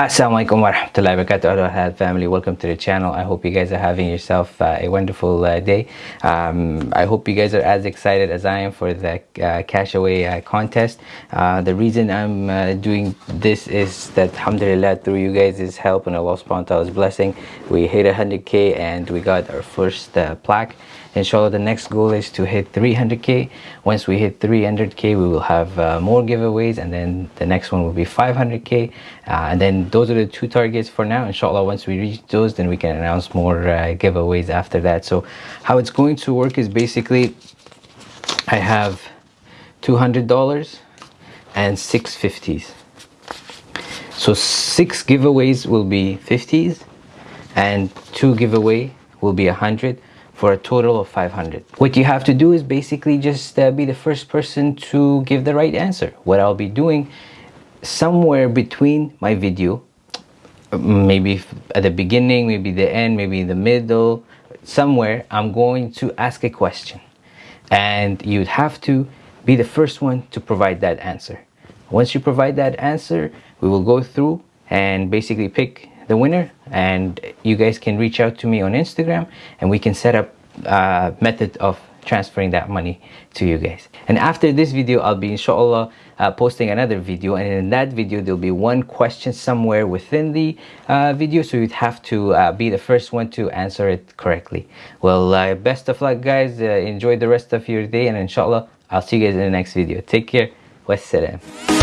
Assalamualaikum warahmatullahi wabarakatuh. Halal family. Welcome to the channel. I hope you guys are having yourself uh, a wonderful uh, day. Um, I hope you guys are as excited as I am for the uh, cash away uh, contest. Uh, the reason I'm uh, doing this is that alhamdulillah through you guys' help and Allah subhanahu wa ta'ala's blessing we hit 100k and we got our first plaque. Inshallah the next goal is to hit 300k once we hit 300k we will have more giveaways and then the next one will be 500k uh, and then those are the two targets for now. Inshallah once we reach those then we can announce more uh, giveaways after that. So how it's going to work is basically i have 200 dollars and 650s so six giveaways will be 50s and two giveaway will be a hundred for a total of 500 what you have to do is basically just uh, be the first person to give the right answer. What I'll be doing somewhere between my video maybe at the beginning maybe the end maybe in the middle somewhere I'm going to ask a question. And you'd have to be the first one to provide that answer. Once you provide that answer we will go through and basically pick the winner. And you guys can reach out to me on Instagram and we can set up a method of transferring that money to you guys. And after this video I'll be inshallah uh, posting another video. And in that video there'll be one question somewhere within the uh, video. So you'd have to uh, be the first one to answer it correctly. Well uh, best of luck guys. Uh, enjoy the rest of your day. And inshallah I'll see you guys in the next video. Take care. Wassalam